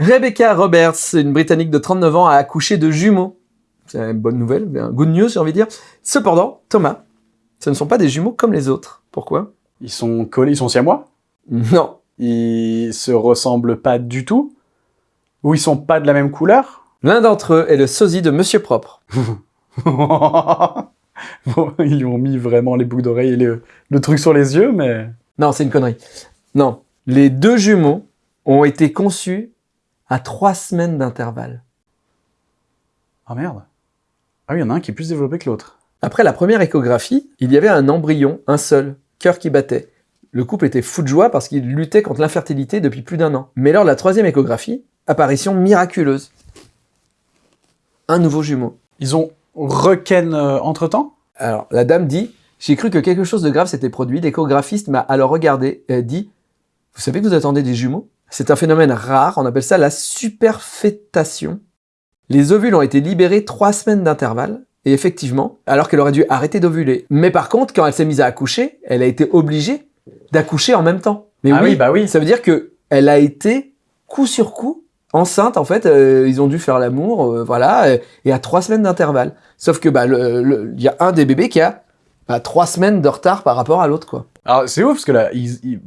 Rebecca Roberts, une Britannique de 39 ans, a accouché de jumeaux. C'est une bonne nouvelle, good news, j'ai envie de dire. Cependant, Thomas, ce ne sont pas des jumeaux comme les autres. Pourquoi? Ils sont collés, ils sont siamois? Non. Ils se ressemblent pas du tout? Ou ils sont pas de la même couleur? L'un d'entre eux est le sosie de Monsieur Propre. Bon, ils lui ont mis vraiment les boucles d'oreilles et le, le truc sur les yeux, mais... Non, c'est une connerie. Non. Les deux jumeaux ont été conçus à trois semaines d'intervalle. Ah merde. Ah oui, il y en a un qui est plus développé que l'autre. Après la première échographie, il y avait un embryon, un seul, cœur qui battait. Le couple était fou de joie parce qu'il luttait contre l'infertilité depuis plus d'un an. Mais lors de la troisième échographie, apparition miraculeuse. Un nouveau jumeau. Ils ont requin euh, entre-temps? Alors, la dame dit « J'ai cru que quelque chose de grave s'était produit. L'échographiste m'a alors regardé et a dit « Vous savez que vous attendez des jumeaux ?» C'est un phénomène rare, on appelle ça la superfétation. Les ovules ont été libérés trois semaines d'intervalle, et effectivement, alors qu'elle aurait dû arrêter d'ovuler. Mais par contre, quand elle s'est mise à accoucher, elle a été obligée d'accoucher en même temps. Mais Ah oui, bah oui. Ça veut dire que elle a été coup sur coup enceinte. En fait, euh, ils ont dû faire l'amour, euh, voilà, euh, et à trois semaines d'intervalle. Sauf que bah il y a un des bébés qui a bah, trois semaines de retard par rapport à l'autre, quoi. Alors, c'est ouf, parce que là, ils- ils-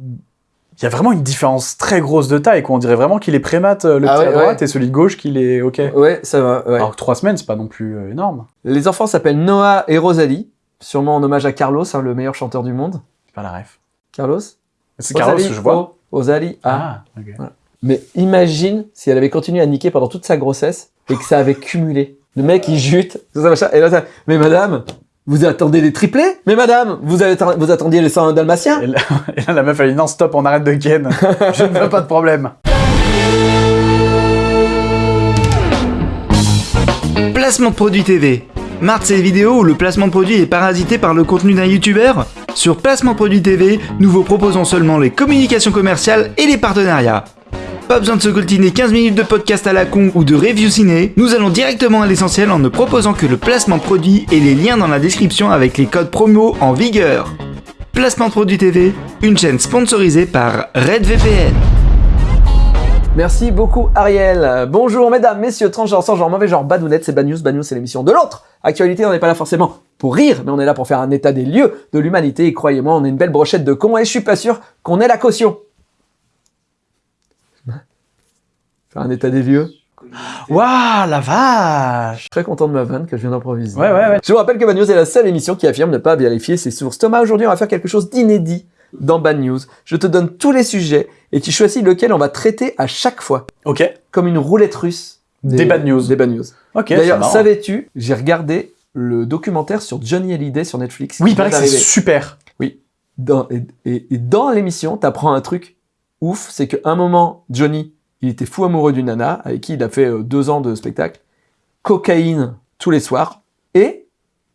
il y a vraiment une différence très grosse de taille, quoi. On dirait vraiment qu'il est prémat, euh, le Ah petit à ouais, droite, et celui de gauche qu'il est OK. Ouais, ça va. Ouais. Alors que trois semaines, c'est pas non plus euh, énorme. Les enfants s'appellent Noah et Rosalie, sûrement en hommage à Carlos, hein, le meilleur chanteur du monde. C'est pas la ref. Carlos? C'est Carlos, je vois. oh, Rosalie. Ah. Ah, ok. Mais imagine si elle avait continué à niquer pendant toute sa grossesse et que ça avait cumulé. Le mec, il jute, tout ça, machin, et là, ça, mais madame, vous attendez des triplés? Mais madame, vous, avez, vous attendiez les 101 dalmatiens Et là, et là, la meuf, elle dit non, stop, on arrête de ken. je ne veux pas de problème. Placement de produit TV. Marre de ces vidéos où le placement de produit est parasité par le contenu d'un youtubeur? Sur Placement de produit TV, nous vous proposons seulement les communications commerciales et les partenariats. Pas besoin de se coltiner 15 minutes de podcast à la con ou de review ciné, nous allons directement à l'essentiel en ne proposant que le placement produit et les liens dans la description avec les codes promo en vigueur. Placement produit TV, une chaîne sponsorisée par RedVPN. Merci beaucoup Ariel. Bonjour mesdames, messieurs, transgenres, sans genre, mauvais genre, badounettes, c'est Bad News. Bad News, c'est l'émission de l'autre. Actualité, on n'est pas là forcément pour rire, mais on est là pour faire un état des lieux de l'humanité. Et croyez-moi, on est une belle brochette de cons et je suis pas sûr qu'on ait la caution. Faire un état des lieux. Waouh, la vache Très content de ma vanne que je viens d'improviser. Ouais, ouais, ouais. Je vous rappelle que Bad News est la seule émission qui affirme ne pas vérifier ses sources. Thomas, aujourd'hui, on va faire quelque chose d'inédit dans Bad News. Je te donne tous les sujets et tu choisis lequel on va traiter à chaque fois, Ok. comme une roulette russe. Des bad news. Des bad news. Ok, D'ailleurs, savais-tu, j'ai regardé le documentaire sur Johnny Hallyday sur Netflix. Oui, il paraît que c'est super. Dans, et, et- et dans l'émission, t'apprends un truc ouf, c'est qu'à un moment, Johnny, il était fou amoureux d'une nana avec qui il a fait euh, deux ans de spectacle, cocaïne tous les soirs, et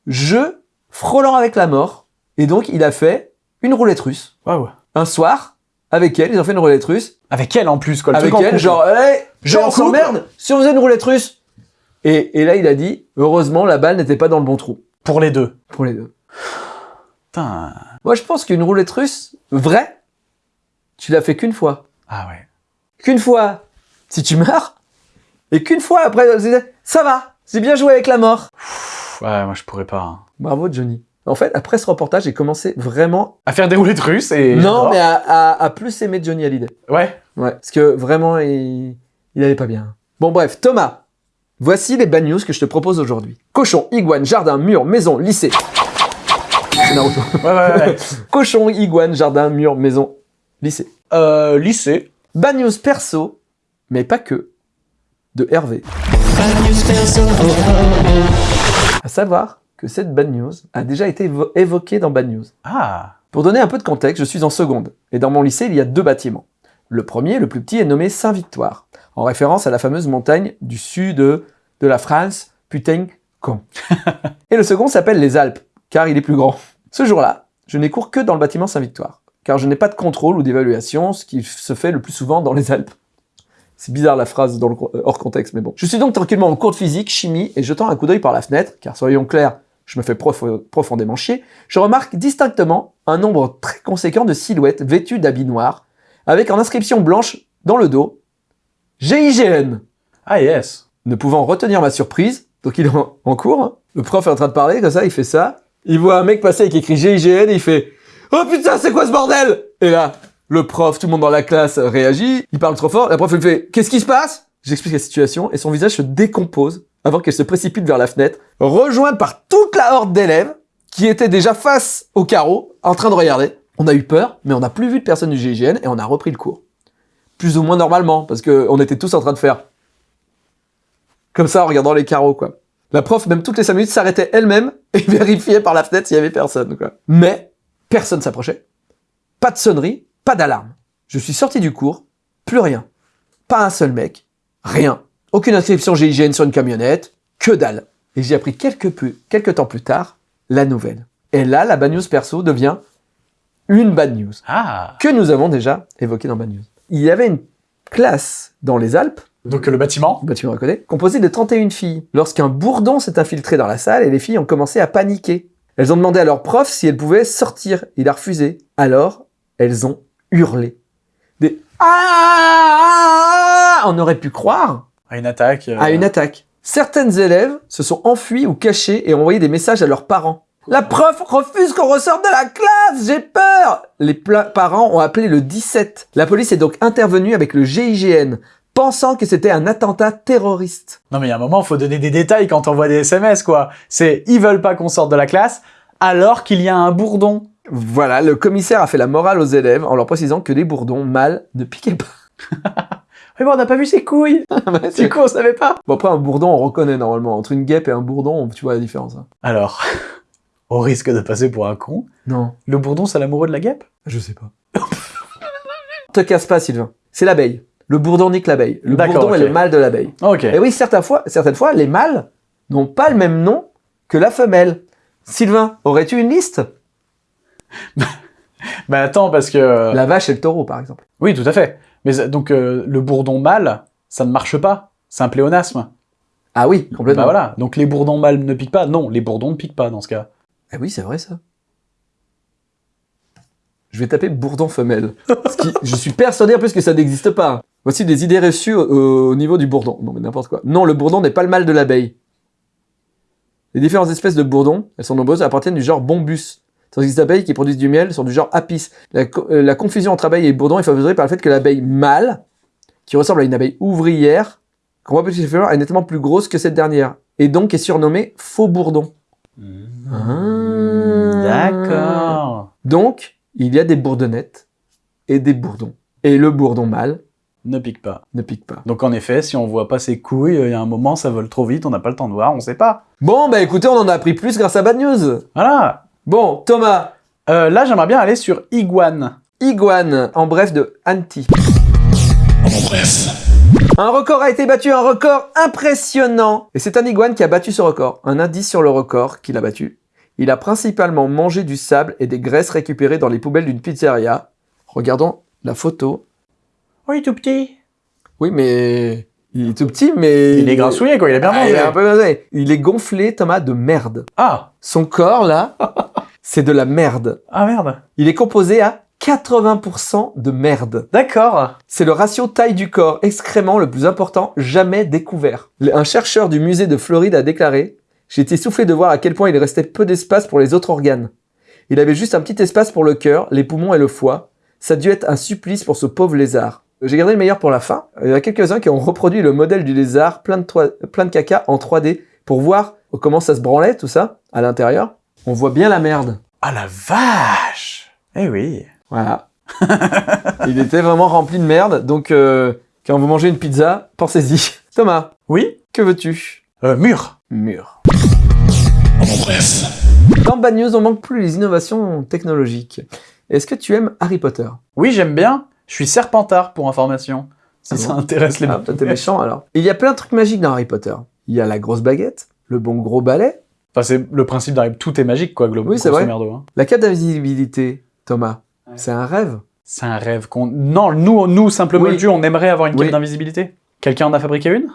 jeu frôlant avec la mort. Et donc, il a fait une roulette russe. Waouh. Un soir, avec elle, ils ont fait une roulette russe. Avec elle en plus, quoi. Le avec truc elle, genre, hey, Genre merde, si on faisait une roulette russe. Et, et là, il a dit, heureusement, la balle n'était pas dans le bon trou. Pour les deux. Pour les deux. Putain. Moi, je pense qu'une roulette russe, vraie, tu l'as fait qu'une fois. Ah ouais. Qu'une fois, si tu meurs, et qu'une fois après, ça va, c'est bien joué avec la mort. Ouais, moi je pourrais pas. hein. Bravo, Johnny. En fait, après ce reportage, j'ai commencé vraiment, À faire des roulettes russes et. non, mais à, à- à plus aimer Johnny Hallyday. Ouais. Ouais, parce que vraiment, il, il allait pas bien. Bon, bref, Thomas, voici les bad news que je te propose aujourd'hui. Cochon, iguane, jardin, mur, maison, lycée. C'est Naruto. Ouais, ouais, ouais. Cochon, iguane, jardin, mur, maison, lycée. euh, lycée. Bad news perso, mais pas que, de Hervé. À savoir que cette bad news a déjà été évo- évoquée dans Bad News. Ah. Pour donner un peu de contexte, je suis en seconde, et dans mon lycée, il y a deux bâtiments. Le premier, le plus petit, est nommé Saint-Victoire, en référence à la fameuse montagne du sud de, de la France, putain, con. et le second s'appelle les Alpes, car il est plus grand. Ce jour-là, je n'ai cours que dans le bâtiment Saint-Victoire, car je n'ai pas de contrôle ou d'évaluation, ce qui se fait le plus souvent dans les Alpes. C'est bizarre la phrase dans le, co- euh, hors contexte, mais bon. Je suis donc tranquillement en cours de physique, chimie, et jetant un coup d'œil par la fenêtre, car soyons clairs, je me fais prof- profondément chier, je remarque distinctement un nombre très conséquent de silhouettes vêtues d'habits noirs, avec en inscription blanche dans le dos GIGN Ah yes. Ne pouvant retenir ma surprise, donc il est en, en cours, hein. le prof est en train de parler, comme ça, il fait ça. Il voit un mec passer avec écrit GIGN et il fait « Oh putain, c'est quoi ce bordel ?» Et là, le prof, tout le monde dans la classe réagit, il parle trop fort, la prof elle fait « Qu'est-ce qui se passe ?» J'explique la situation et son visage se décompose avant qu'elle se précipite vers la fenêtre, rejointe par toute la horde d'élèves qui étaient déjà face au carreau, en train de regarder. On a eu peur, mais on n'a plus vu de personne du GIGN et on a repris le cours. Plus ou moins normalement, parce qu'on était tous en train de faire comme ça en regardant les carreaux, quoi. La prof, même toutes les 5 minutes, s'arrêtait elle-même et vérifiait par la fenêtre s'il y avait personne, quoi. Mais personne s'approchait. Pas de sonnerie, pas d'alarme. Je suis sorti du cours, plus rien. Pas un seul mec, rien. Aucune inscription GIGN sur une camionnette, que dalle. Et j'ai appris quelques, plus, quelques temps plus tard la nouvelle. Et là, la bad news perso devient une bad news Ah. que nous avons déjà évoquée dans bad news. Il y avait une classe dans les Alpes Donc le bâtiment bah tu me reconnais, composé de 31 filles. Lorsqu'un bourdon s'est infiltré dans la salle et les filles ont commencé à paniquer. Elles ont demandé à leur prof si elles pouvaient sortir. Il a refusé. Alors, elles ont hurlé. Des ah On aurait pu croire À une attaque. euh, à une attaque. Certaines élèves se sont enfuies ou cachées et ont envoyé des messages à leurs parents. La prof refuse qu'on ressorte de la classe, j'ai peur Les parents ont appelé le 17. La police est donc intervenue avec le GIGN, pensant que c'était un attentat terroriste. Non mais il y a un moment, faut donner des détails quand on voit des SMS, quoi. C'est ils veulent pas qu'on sorte de la classe, alors qu'il y a un bourdon. Voilà, le commissaire a fait la morale aux élèves en leur précisant que les bourdons mâles ne piquaient pas. Mais bon, on n'a pas vu ses couilles Du coup, on savait pas Bon après un bourdon on reconnaît normalement, entre une guêpe et un bourdon tu vois la différence. hein. Alors, au risque de passer pour un con, Non, le bourdon, c'est l'amoureux de la guêpe? Je sais pas. Te casse pas Sylvain, c'est l'abeille. Le bourdon nique l'abeille. Le bourdon est le mâle de l'abeille. Et oui, certaines fois, certaines fois, les mâles n'ont pas le même nom que la femelle. Sylvain, aurais-tu une liste? Bah attends, parce que... euh, La vache et le taureau, par exemple. Oui, tout à fait. Mais euh, donc, euh, le bourdon mâle, ça ne marche pas. C'est un pléonasme. Ah oui, complètement. Bah voilà. Donc les bourdons mâles ne piquent pas. Non, les bourdons ne piquent pas dans ce cas. Ah oui, c'est vrai ça. Je vais taper bourdon femelle. Ce qui- je suis persuadé en plus que ça n'existe pas. Voici des idées reçues au, au niveau du bourdon. Non mais n'importe quoi. Non, le bourdon n'est pas le mâle de l'abeille. Les différentes espèces de bourdons, elles sont nombreuses, appartiennent du genre bombus. Tandis que les abeilles qui produisent du miel sont du genre apis. La, euh, la confusion entre abeille et bourdon est favorisée par le fait que l'abeille mâle, qui ressemble à une abeille ouvrière, qu'on voit petit est nettement plus grosse que cette dernière. Et donc est surnommée faux bourdon. Ah. D'accord. Donc, il y a des bourdonnettes et des bourdons. Et le bourdon mâle Ne pique pas. ne pique pas. Donc en effet, si on voit pas ses couilles, il y a un moment, ça vole trop vite, on n'a pas le temps de voir, on sait pas. Bon, bah écoutez, on en a appris plus grâce à Bad News. Voilà. Bon, Thomas, Euh, là, j'aimerais bien aller sur Iguane. Iguane, en bref de Anti. Un record a été battu, un record impressionnant. Et c'est un iguane qui a battu ce record. Un indice sur le record qu'il a battu. Il a principalement mangé du sable et des graisses récupérées dans les poubelles d'une pizzeria. Regardons la photo. Oui, tout petit. Oui, mais il est tout petit, mais Il est grassouillé, quoi, il a bien Ah, mangé. il est un peu gonflé. Il est gonflé, Thomas, de merde. Ah Son corps, là, c'est de la merde. Ah merde. Il est composé à 80% de merde. D'accord. C'est le ratio taille du corps excrément le plus important jamais découvert. Un chercheur du musée de Floride a déclaré « J'ai été soufflé de voir à quel point il restait peu d'espace pour les autres organes. Il avait juste un petit espace pour le cœur, les poumons et le foie. Ça a dû être un supplice pour ce pauvre lézard. » J'ai gardé le meilleur pour la fin. Il y en a quelques-uns qui ont reproduit le modèle du lézard plein de, plein de caca en 3D pour voir comment ça se branlait, tout ça, à l'intérieur. On voit bien la merde. Ah la vache Eh oui. Voilà. il était vraiment rempli de merde, donc euh, quand vous mangez une pizza, pensez-y. Thomas, Oui? Que veux-tu? Euh, Mur. Mur. Dans Bad News, on manque plus les innovations technologiques. Est-ce que tu aimes Harry Potter? Oui, j'aime bien. Je suis serpentard pour information. Si Ah ça bon intéresse les Ah, toi, t'es méchant alors. Il y a plein de trucs magiques dans Harry Potter. Il y a la grosse baguette, le bon gros balai, Enfin, c'est le principe d'arriver. Tout est magique, quoi, globalement. Oui, c'est vrai. merdo, hein. la cape d'invisibilité. Thomas, Ouais. c'est un rêve. C'est un rêve qu'on. Non, nous, nous simplement Oui. Dieu, on aimerait avoir une Oui. cape d'invisibilité. Quelqu'un en a fabriqué une?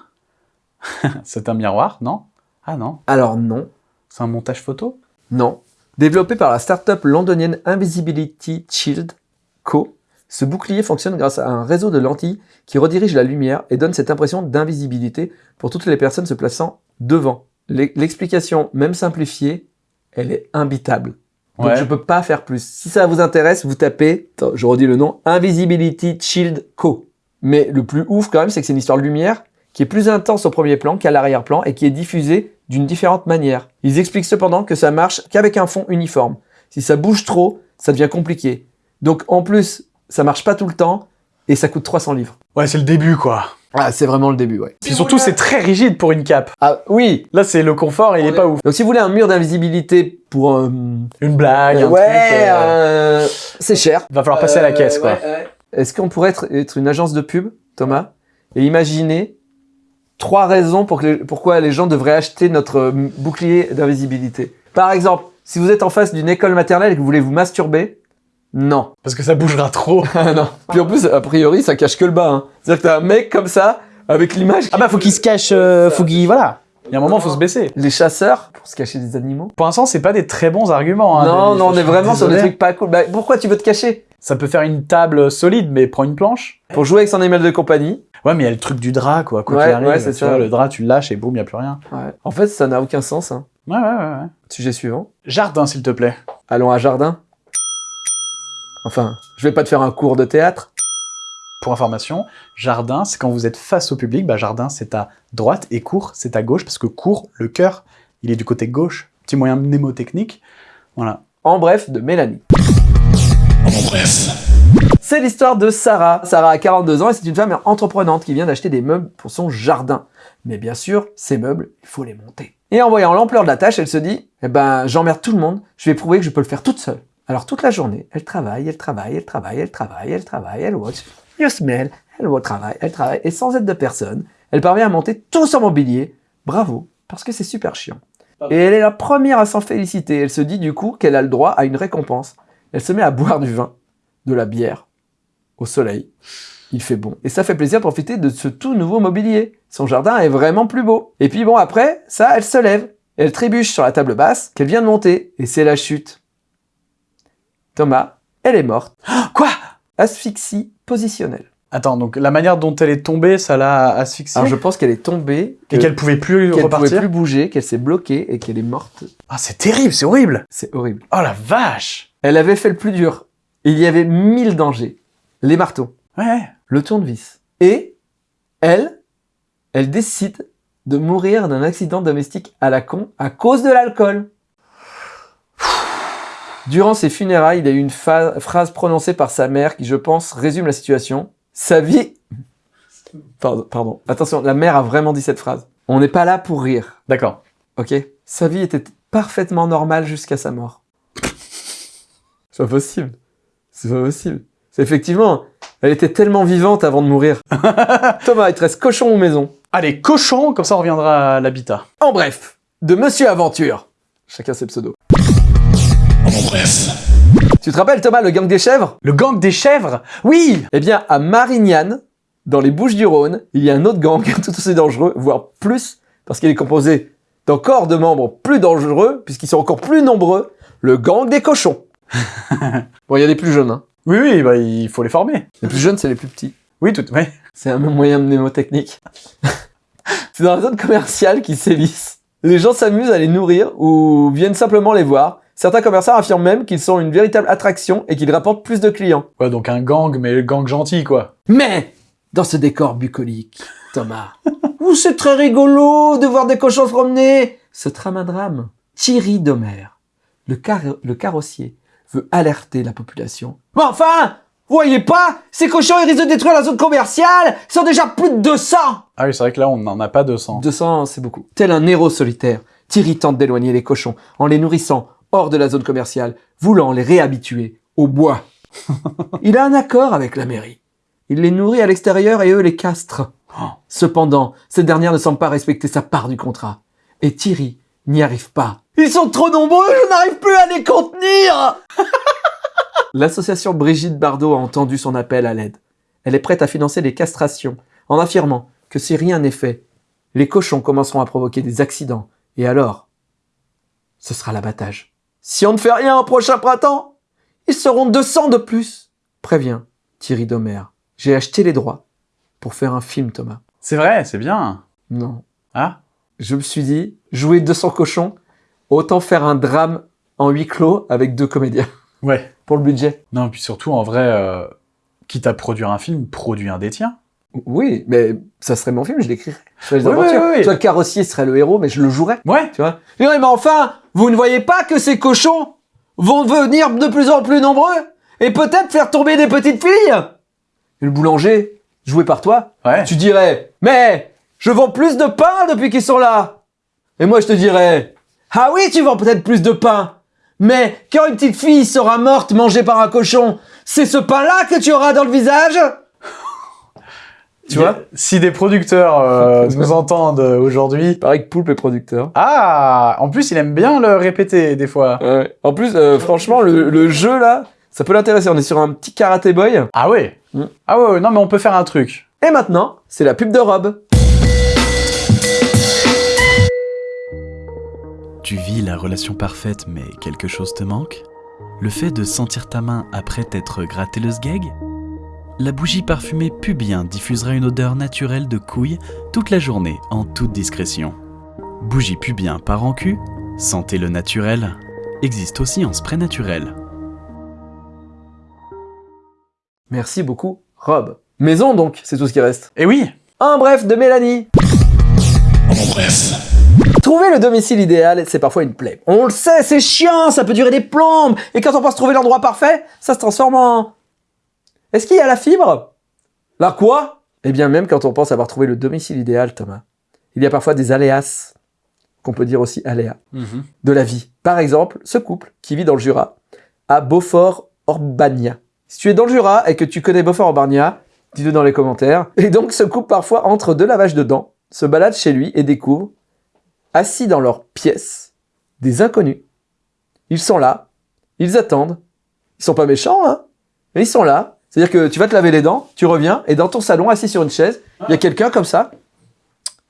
C'est un miroir, non? Ah non. Alors non, C'est un montage photo? Non. Développé par la start-up londonienne Invisibility Shield Co., Ce bouclier fonctionne grâce à un réseau de lentilles qui redirige la lumière et donne cette impression d'invisibilité pour toutes les personnes se plaçant devant. L'e- L'explication, même simplifiée, elle est imbitable. Donc Ouais. je peux pas faire plus. Si ça vous intéresse, vous tapez, attends, je redis le nom, Invisibility Shield Co. Mais le plus ouf quand même, c'est que c'est une histoire de lumière qui est plus intense au premier plan qu'à l'arrière-plan et qui est diffusée d'une différente manière. Ils expliquent cependant que ça marche qu'avec un fond uniforme. Si ça bouge trop, ça devient compliqué. Donc en plus, ça marche pas tout le temps et ça coûte 300 livres. Ouais, c'est le début, quoi. Ah, c'est vraiment le début, ouais. Puis surtout, c'est très rigide pour une cape. Ah oui. Là, c'est le confort, il est pas ouf. Donc si vous voulez un mur d'invisibilité pour un Une blague, un ouais, truc. euh, euh, c'est cher. Va falloir passer à la Euh, caisse, quoi. ouais, ouais. Est-ce qu'on pourrait être, être une agence de pub, Thomas, et imaginer trois raisons pour que les- pourquoi les gens devraient acheter notre euh, bouclier d'invisibilité? Par exemple, si vous êtes en face d'une école maternelle et que vous voulez vous masturber, non. Parce que ça bougera trop. Ah non. Puis en plus, a priori, ça cache que le bas. Hein. C'est-à-dire que t'as un mec comme ça, avec l'image. Ah bah, faut qu'il se cache, euh, faut qu'il... Voilà. Il y a un moment, faut se baisser. Les chasseurs, pour se cacher des animaux. Pour l'instant, c'est pas des très bons arguments. Hein, non, non, on est vraiment sur des trucs pas cool. Bah, pourquoi tu veux te cacher? Ça peut faire une table solide, mais prends une planche. Pour jouer avec son animal de compagnie. Ouais, mais il y a le truc du drap, quoi. Quoi Ouais, qu'il arrive, ouais, c'est tu ça. vois, le drap, tu le lâches et boum, il y a plus rien. Ouais. En fait, ça n'a aucun sens. Hein. Ouais, ouais, ouais, ouais. Sujet suivant. Jardin, s'il te plaît. Allons à Jardin. Enfin, je vais pas te faire un cours de théâtre. Pour information, jardin, c'est quand vous êtes face au public. Bah, jardin, c'est à droite et court, c'est à gauche, parce que court, le cœur, il est du côté gauche. Petit moyen mnémotechnique. Voilà. En bref, de Mélanie. C'est l'histoire de Sarah. Sarah a 42 ans et c'est une femme entreprenante qui vient d'acheter des meubles pour son jardin. Mais bien sûr, ces meubles, il faut les monter. Et en voyant l'ampleur de la tâche, elle se dit, eh ben, j'emmerde tout le monde, je vais prouver que je peux le faire toute seule. Alors toute la journée, elle travaille, elle travaille, elle travaille, elle travaille, elle travaille, elle watch, you smell, elle travaille, elle travaille, et sans aide de personne, elle parvient à monter tout son mobilier. Bravo, parce que c'est super chiant. Et elle est la première à s'en féliciter. Elle se dit du coup qu'elle a le droit à une récompense. Elle se met à boire du vin, de la bière, au soleil. Il fait bon. Et ça fait plaisir de profiter de ce tout nouveau mobilier. Son jardin est vraiment plus beau. Et puis bon, après, ça, elle se lève. Elle trébuche sur la table basse qu'elle vient de monter. Et c'est la chute. Thomas, elle est morte. Quoi? Asphyxie positionnelle. Attends, donc la manière dont elle est tombée, ça l'a asphyxiée? Alors je pense qu'elle est tombée, Et que- qu'elle pouvait plus qu'elle repartir? pouvait plus bouger, qu'elle s'est bloquée et qu'elle est morte. Ah, c'est terrible, c'est horrible C'est horrible. Oh la vache Elle avait fait le plus dur. Il y avait mille dangers. Les marteaux, Ouais. le tournevis. Et elle, elle décide de mourir d'un accident domestique à la con à cause de l'alcool. Durant ses funérailles, il y a eu une phrase prononcée par sa mère qui, je pense, résume la situation. Sa vie... Pardon, pardon. Attention, la mère a vraiment dit cette phrase. On n'est pas là pour rire, D'accord. ok? Sa vie était parfaitement normale jusqu'à sa mort. C'est pas possible. C'est pas possible. C'est effectivement, elle était tellement vivante avant de mourir. Thomas, il te reste cochon ou maison? Allez, cochon, comme ça on reviendra à l'habitat. En bref, de Monsieur Aventure. Chacun ses pseudos. Tu te rappelles Thomas, le gang des chèvres? Le gang des chèvres? Oui Eh bien, à Marignane, dans les Bouches du Rhône, il y a un autre gang tout aussi dangereux, voire plus, parce qu'il est composé d'encore de membres plus dangereux, puisqu'ils sont encore plus nombreux, le gang des cochons. bon, il y a des plus jeunes, hein. Oui, oui, bah il faut les former. Les plus jeunes, c'est les plus petits. Oui, tout, ouais. C'est un même moyen mnémotechnique. c'est dans la zone commerciale qu'ils sévissent. Les gens s'amusent à les nourrir ou viennent simplement les voir. Certains commerçants affirment même qu'ils sont une véritable attraction et qu'ils rapportent plus de clients. Ouais, donc un gang, mais le gang gentil, quoi. Mais, dans ce décor bucolique, Thomas, où c'est très rigolo de voir des cochons se promener, ce drame, Thierry Domer, le, car- le carrossier, veut alerter la population. Mais enfin, vous voyez pas Ces cochons, ils risquent de détruire la zone commerciale Ils sont déjà plus de 200 Ah oui, c'est vrai que là, on n'en a pas 200. 200, c'est beaucoup. Tel un héros solitaire, Thierry tente d'éloigner les cochons en les nourrissant hors de la zone commerciale, voulant les réhabituer au bois. Il a un accord avec la mairie. Il les nourrit à l'extérieur et eux les castrent. Cependant, cette dernière ne semble pas respecter sa part du contrat. Et Thierry n'y arrive pas. Ils sont trop nombreux, je n'arrive plus à les contenir L'association Brigitte Bardot a entendu son appel à l'aide. Elle est prête à financer les castrations, en affirmant que si rien n'est fait, les cochons commenceront à provoquer des accidents, et alors, ce sera l'abattage. Si on ne fait rien au prochain printemps, ils seront 200 de plus, prévient Thierry Domer. J'ai acheté les droits pour faire un film, Thomas. C'est vrai, c'est bien. Non. Ah Je me suis dit, jouer 200 cochons, autant faire un drame en huis clos avec deux comédiens Ouais. pour le budget. Non, puis surtout, en vrai, euh, quitte à produire un film, produis un des tiens. Oui, mais ça serait mon film, je l'écrirais. Je ferais les Oui, aventures. oui, oui. Tu vois, le carrossier serait le héros, mais je le jouerais. Ouais. Tu vois Je dirais, mais enfin, vous ne voyez pas que ces cochons vont venir de plus en plus nombreux et peut-être faire tomber des petites filles? Et le boulanger, joué par toi, Ouais. tu dirais, mais je vends plus de pain depuis qu'ils sont là. Et moi, je te dirais, ah oui, tu vends peut-être plus de pain. Mais quand une petite fille sera morte mangée par un cochon, c'est ce pain-là que tu auras dans le visage? Tu vois Si des producteurs euh, nous entendent aujourd'hui. Pareil que Poulpe est producteur. Ah En plus, il aime bien le répéter, des fois. Ouais. En plus, euh, franchement, le, le jeu là, ça peut l'intéresser. On est sur un petit karaté boy. Ah ouais Mm. Ah ouais, ouais, non, mais on peut faire un truc. Et maintenant, c'est la pub de Rob. Tu vis la relation parfaite mais quelque chose te manque? Le fait de sentir ta main après t'être gratté le sgeg? La bougie parfumée Pubien diffusera une odeur naturelle de couilles toute la journée en toute discrétion. Bougie Pubien par en cul, sentez le naturel, existe aussi en spray naturel. Merci beaucoup, Rob. Maison donc, c'est tout ce qui reste. Et oui Un bref de Mélanie. Trouver le domicile idéal, c'est parfois une plaie. On le sait, c'est chiant, ça peut durer des plombes. Et quand on pense trouver l'endroit parfait, ça se transforme en... Est-ce qu'il y a la fibre? La quoi? Eh bien, même quand on pense avoir trouvé le domicile idéal, Thomas, il y a parfois des aléas, qu'on peut dire aussi aléas, de la vie. Par exemple, ce couple qui vit dans le Jura, à Beaufort-Orbagna. Si tu es dans le Jura et que tu connais Beaufort-Orbagna, dis-le dans les commentaires. Et donc, ce couple parfois entre deux lavages de dents, se balade chez lui et découvre, assis dans leur pièce, des inconnus. Ils sont là, ils attendent. Ils sont pas méchants, hein Mais ils sont là. C'est-à-dire que tu vas te laver les dents, tu reviens, et dans ton salon, assis sur une chaise, il y a quelqu'un comme ça,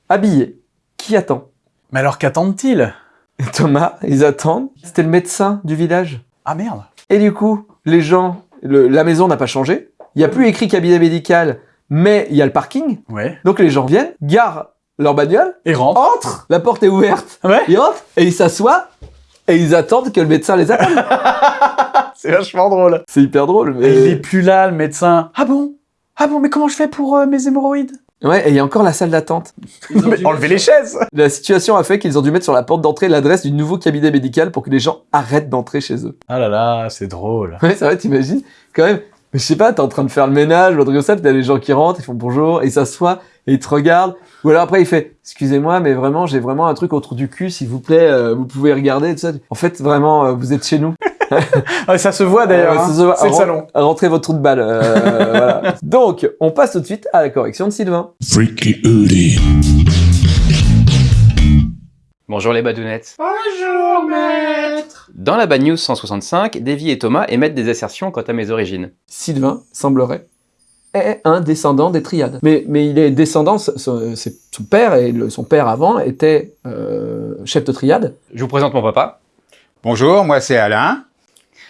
habillé, qui attend? Mais alors qu'attendent-ils? Thomas, ils attendent. C'était le médecin du village. Ah merde Et du coup, les gens, le- la maison n'a pas changé. Il n'y a plus écrit cabinet médical, mais il y a le parking. Ouais. Donc les gens viennent, garent leur bagnole, Et rentre entrent, la porte est ouverte, Ouais ils rentrent et ils s'assoient et ils attendent que le médecin les appelle. C'est vachement drôle. C'est hyper drôle. Et il est Mais... plus là, le médecin. Ah bon? Ah bon, mais comment je fais pour euh, mes hémorroïdes? Ouais, et il y a encore la salle d'attente. Mais enlevez les chaises La situation a fait qu'ils ont dû mettre sur la porte d'entrée l'adresse du nouveau cabinet médical pour que les gens arrêtent d'entrer chez eux. Ah là là, c'est drôle. Ouais, c'est vrai, t'imagines? Quand même. Mais je sais pas, t'es en train de faire le ménage ou un truc comme ça, t'as les gens qui rentrent, ils font bonjour, et ils s'assoient, et ils te regardent. Ou alors après, il fait, excusez-moi, mais vraiment, j'ai vraiment un truc autour du cul, s'il vous plaît, euh, vous pouvez regarder, tout ça. En fait, vraiment, euh, vous êtes chez nous. Ah, ça se voit d'ailleurs. Euh, hein. ça se voit. C'est le salon. Rentrez votre trou de balle. euh, voilà. Donc, on passe tout de suite à la correction de Sylvain. Freaky. Bonjour les badounettes. Bonjour maître. Dans la Bad News 165, Davy et Thomas émettent des assertions quant à mes origines. Sylvain, semblerait, est un descendant des triades. Mais, mais il est descendant, son père, et le- son père avant était euh, chef de triade. Je vous présente mon papa. Bonjour, moi c'est Alain.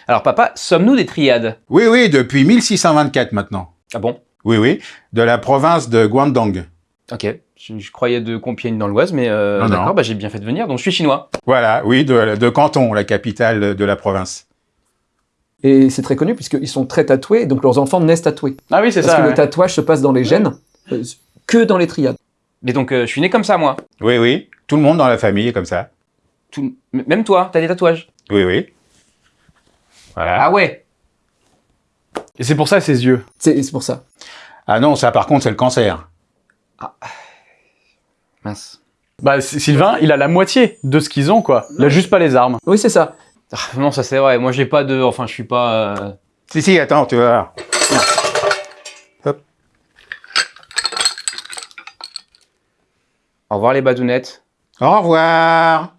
Alors papa, sommes-nous des triades? Oui, oui, depuis 1624 maintenant. Ah bon? Oui, oui, de la province de Guangdong. Ok. Je, je croyais de Compiègne dans l'Oise, mais euh, Non, non. d'accord, bah, j'ai bien fait de venir, donc je suis chinois. Voilà, oui, de, de Canton, la capitale de la province. Et c'est très connu puisqu'ils sont très tatoués, donc leurs enfants naissent tatoués. Ah oui, c'est Parce ça. que ouais. le tatouage se passe dans les gènes, euh, que dans les triades. Mais donc euh, je suis né comme ça moi. Oui, oui, tout le monde dans la famille est comme ça. Tout- Même toi, t'as des tatouages? Oui, oui. Voilà. Ah ouais. Et c'est pour ça ses yeux. C'est c'est pour ça. Ah non, ça par contre c'est le cancer. Mince. Bah, S- Sylvain, il a la moitié de ce qu'ils ont, quoi. Il a juste pas les armes. Oui, c'est ça. Ah, non, ça c'est vrai. Moi j'ai pas de. Enfin, je suis pas. euh, Si, si, attends, tu vas voir. Au revoir les badounettes. Au revoir.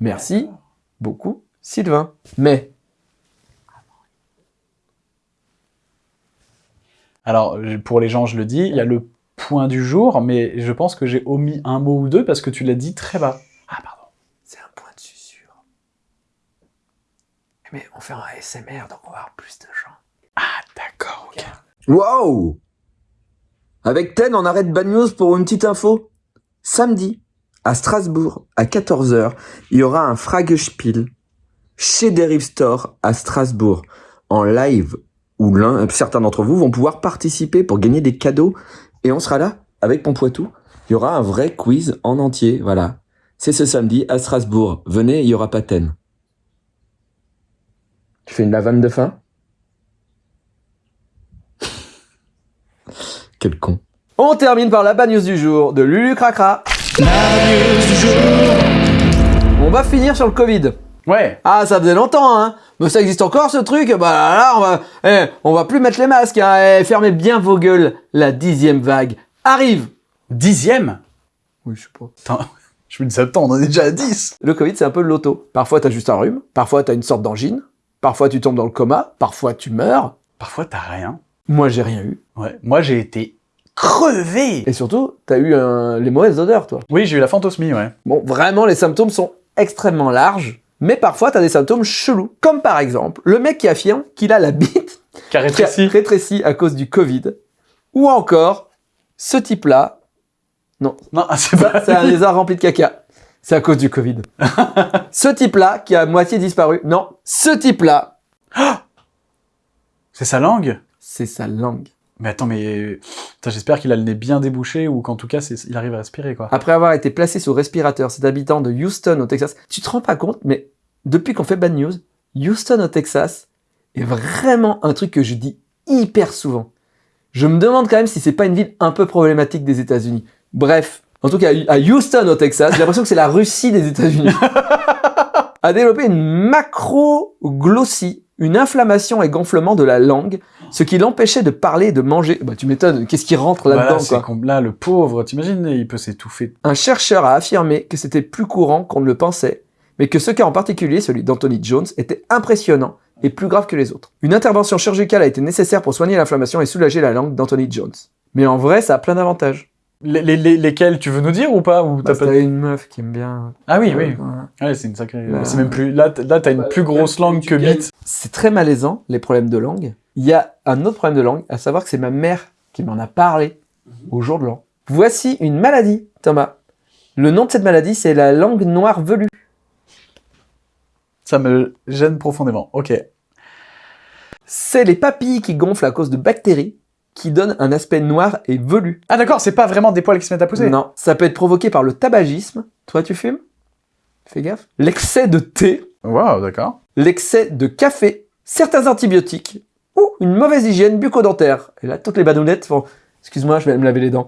Merci beaucoup, Sylvain. Mais, Alors, pour les gens, je le dis, il y a le point du jour, mais je pense que j'ai omis un mot ou deux parce que tu l'as dit très bas. Ah, pardon. c'est un point de susurre. Mais on fait un ASMR, donc on va avoir plus de gens. D'accord, ok. Waouh Avec Ten, on arrête Bad News pour une petite info. Samedi, à Strasbourg, à 14h, il y aura un Fragespiel chez Derive Store à Strasbourg, en live, où l'un, certains d'entre vous vont pouvoir participer pour gagner des cadeaux. Et on sera là, avec Pompoitou. Il y aura un vrai quiz en entier, voilà. C'est ce samedi à Strasbourg. Venez, il y aura pas Ten. Tu fais une lavande de fin Quel con. On termine par la bad news du jour de Lulu Cracra. On va finir sur le Covid. Ouais. Ah, ça faisait longtemps, hein. Mais ça existe encore ce truc. Bah là, là, on va, eh, on va plus mettre les masques. Hein. Eh, fermez bien vos gueules. La dixième vague arrive. Dixième? Oui, je sais pas. Attends, je me dis, attends, on en est déjà à 10. Le Covid, c'est un peu le loto. Parfois, t'as juste un rhume. Parfois, t'as une sorte d'angine. Parfois, tu tombes dans le coma. Parfois, tu meurs. Parfois, t'as rien. Moi, j'ai rien eu. Ouais. Moi, j'ai été crevé. Et surtout, t'as eu les mauvaises odeurs, toi. Oui, j'ai eu la fantosmie, ouais. Bon, vraiment, les symptômes sont extrêmement larges. Mais parfois, t'as des symptômes chelous. Comme par exemple, le mec qui affirme qu'il a la bite Qui a qui a rétréci. rétréci à cause du Covid. Ou encore, ce type-là, Non, ah, c'est pas... c'est un lézard rempli de caca. C'est à cause du Covid. ce type-là, qui a à moitié disparu. Non, ce type-là, C'est sa langue? C'est sa langue. Mais attends, mais... J'espère qu'il a le nez bien débouché ou qu'en tout cas, il arrive à respirer, quoi. Après avoir été placé sous respirateur, cet habitant de Houston au Texas, tu te rends pas compte, mais depuis qu'on fait Bad News, Houston au Texas est vraiment un truc que je dis hyper souvent. Je me demande quand même si c'est pas une ville un peu problématique des États-Unis. Bref, en tout cas à Houston au Texas, j'ai l'impression que c'est la Russie des États-Unis. a développé une macroglossie, une inflammation et gonflement de la langue, ce qui l'empêchait de parler et de manger. Bah tu m'étonnes, qu'est-ce qui rentre Voilà, là-dedans c'est quoi là, le pauvre, t'imagines, il peut s'étouffer. un chercheur a affirmé que c'était plus courant qu'on ne le pensait, mais que ce cas en particulier, celui d'Anthony Jones, était impressionnant et plus grave que les autres. Une intervention chirurgicale a été nécessaire pour soigner l'inflammation et soulager la langue d'Anthony Jones. Mais en vrai, ça a plein d'avantages. Les, les- les- lesquels, tu veux nous dire ou pas ou t'as Parce pas... une meuf qui aime bien... Ah oui, oui. Ouais. Ouais, c'est une sacrée... Bah, c'est même plus... Là, là t'as une bah, plus grosse langue que bite. C'est très malaisant, les problèmes de langue. Il y a un autre problème de langue, à savoir que c'est ma mère qui m'en a parlé au jour de l'an. Voici une maladie, Thomas. Le nom de cette maladie, c'est la langue noire velue. Ça me gêne profondément. Ok. C'est les papilles qui gonflent à cause de bactéries qui donnent un aspect noir et velu. Ah d'accord, c'est pas vraiment des poils qui se mettent à pousser Non, ça peut être provoqué par le tabagisme. Toi, tu fumes? Fais gaffe. L'excès de thé, Waouh, d'accord. l'excès de café, certains antibiotiques ou une mauvaise hygiène bucco-dentaire. Et là, toutes les badounettes font Excuse-moi, je vais me laver les dents.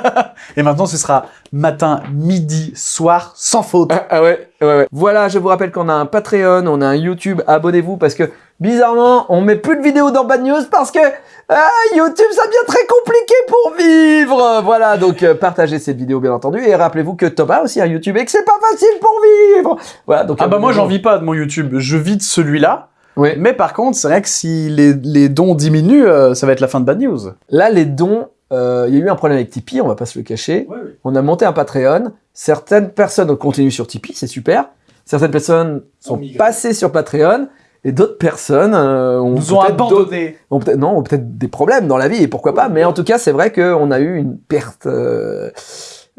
Et maintenant, ce sera matin, midi, soir, sans faute. Ah, ah ouais, ouais, ouais. Voilà, je vous rappelle qu'on a un Patreon, on a un YouTube, abonnez-vous parce que bizarrement, on met plus de vidéos dans Bad News parce que ah, YouTube, ça devient très compliqué pour vivre. Voilà, donc euh, partagez cette vidéo bien entendu et rappelez-vous que Thomas a aussi un YouTube et que c'est pas facile pour vivre. Voilà, donc Ah bah moi, j'en vis pas de mon YouTube. Je vis de celui-là. Oui. Mais par contre, c'est vrai que si les, les dons diminuent, euh, ça va être la fin de Bad News. Là, les dons, euh, il y a eu un problème avec Tipeee, on va pas se le cacher. On a monté un Patreon. Certaines personnes continuent sur Tipeee, c'est super. Certaines personnes sont passées sur Patreon. Et d'autres personnes euh, ont Nous ont abandonnés. ont non, ont peut-être des problèmes dans la vie et pourquoi pas. Mais en tout cas, c'est vrai qu'on a eu une perte, euh,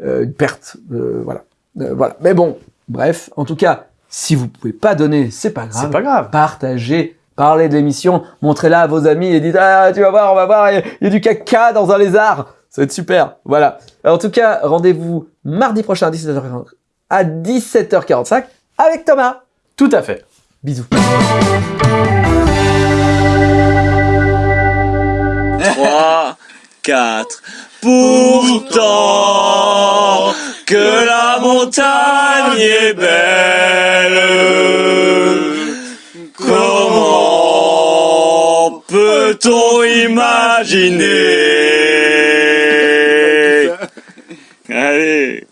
euh, une perte, euh, voilà, Euh, voilà. Mais bon, bref, en tout cas, si vous pouvez pas donner, c'est pas grave. C'est pas grave. Partagez, parlez de l'émission, montrez-la à vos amis et dites ah tu vas voir, on va voir, il y a- il y, a du caca dans un lézard. Ça va être super. Voilà. Alors, en tout cas, rendez-vous mardi prochain à 17h40 à 17h45 avec Thomas. Tout à fait. Bisous. 3, 4. Pourtant que la montagne est belle. Comment peut-on imaginer? Allez